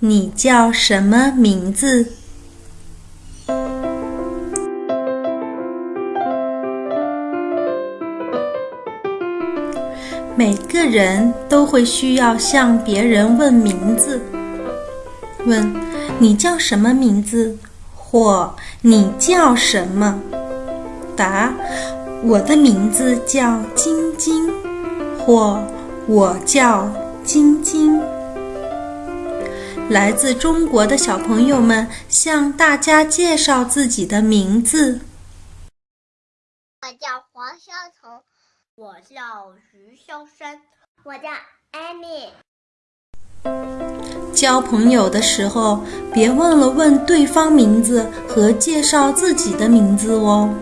你叫什么名字？每个人都会需要向别人问名字，问你叫什么名字，或你叫什么？答：我的名字叫晶晶，或我叫晶晶。来自中国的小朋友们向大家介绍自己的名字。我叫黄潇彤。我叫徐潇山，我叫艾米。交朋友的时候，别忘了问对方名字和介绍自己的名字哦。